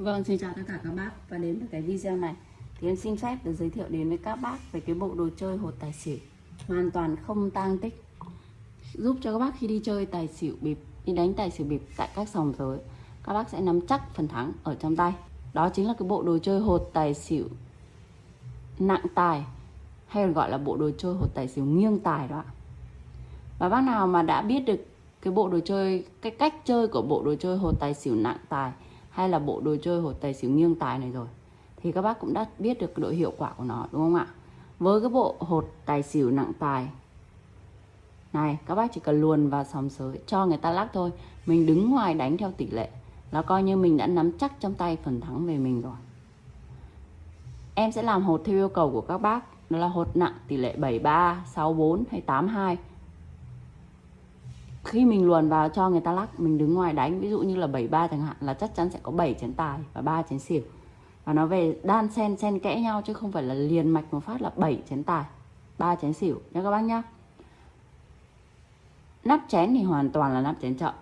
Vâng, xin chào tất cả các bác và đến với cái video này. Thì em xin phép được giới thiệu đến với các bác về cái bộ đồ chơi hột tài xỉu. Hoàn toàn không tang tích. Giúp cho các bác khi đi chơi tài xỉu bịp đi đánh tài xỉu bịp tại các sòng giới các bác sẽ nắm chắc phần thắng ở trong tay. Đó chính là cái bộ đồ chơi hột tài xỉu nặng tài hay còn gọi là bộ đồ chơi hột tài xỉu nghiêng tài đó ạ. Và bác nào mà đã biết được cái bộ đồ chơi cái cách chơi của bộ đồ chơi hột tài xỉu nặng tài hay là bộ đồ chơi hột tài xỉu nghiêng tài này rồi, thì các bác cũng đã biết được độ hiệu quả của nó, đúng không ạ? Với cái bộ hột tài xỉu nặng tài, này, các bác chỉ cần luồn vào sòng sới, cho người ta lắc thôi. Mình đứng ngoài đánh theo tỷ lệ là coi như mình đã nắm chắc trong tay phần thắng về mình rồi. Em sẽ làm hột theo yêu cầu của các bác, đó là hột nặng tỷ lệ 73 64 hay 82 khi mình luồn vào cho người ta lắc, mình đứng ngoài đánh, ví dụ như là 73 chẳng hạn, là chắc chắn sẽ có 7 chén tài và 3 chén xỉu. Và nó về đan sen sen kẽ nhau chứ không phải là liền mạch một phát là 7 chén tài 3 chén xỉu. Nha các bác nhá. Nắp chén thì hoàn toàn là nắp chén chậm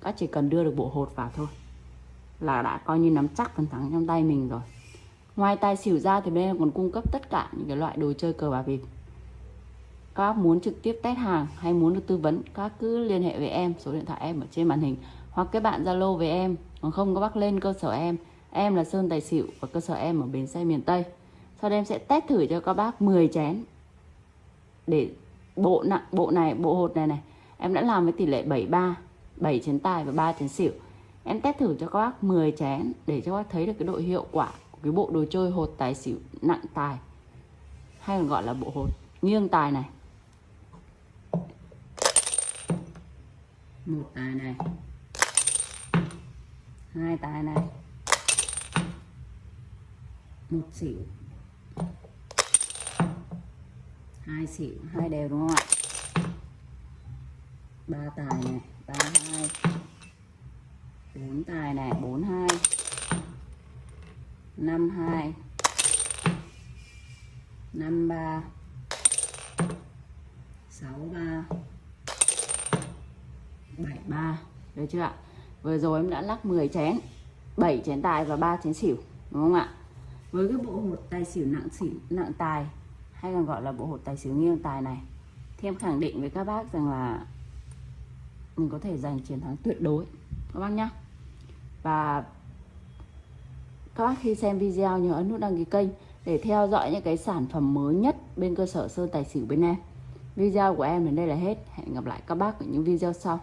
các chỉ cần đưa được bộ hột vào thôi. Là đã coi như nắm chắc phần thắng trong tay mình rồi. Ngoài tài xỉu ra thì bên em còn cung cấp tất cả những cái loại đồ chơi cờ bạc bịp các bác muốn trực tiếp test hàng hay muốn được tư vấn, các cứ liên hệ với em. Số điện thoại em ở trên màn hình. Hoặc kết bạn zalo với em. Còn không các bác lên cơ sở em. Em là sơn tài xỉu và cơ sở em ở bến xe miền tây. Sau đây em sẽ test thử cho các bác 10 chén. Để bộ nặng bộ này, bộ hột này này. Em đã làm với tỷ lệ 73 7 chén tài và 3 chén xỉu. Em test thử cho các bác 10 chén để cho các bác thấy được cái độ hiệu quả của cái bộ đồ chơi hột tài xỉu nặng tài. Hay còn gọi là bộ hột nghiêng tài này. Một tài này. Hai tài này. Một xỉu hai xỉu hai đều đúng không ạ? Ba tài này, ba, hai. Bốn tài này, bốn, hai. Năm hai. Năm, ba. Sáu, ba. 73 được chưa ạ? Vừa rồi em đã lắc 10 chén 7 chén tài và 3 chén xỉu, đúng không ạ? Với cái bộ hột tài xỉu nặng xỉu, nặng tài, hay còn gọi là bộ hột tài xỉu nghiêng tài này, thì em khẳng định với các bác rằng là mình có thể giành chiến thắng tuyệt đối, các bác nhá. Và các bác khi xem video nhớ ấn nút đăng ký kênh để theo dõi những cái sản phẩm mới nhất bên cơ sở sơn tài xỉu bên em. Video của em đến đây là hết. Hẹn gặp lại các bác ở những video sau.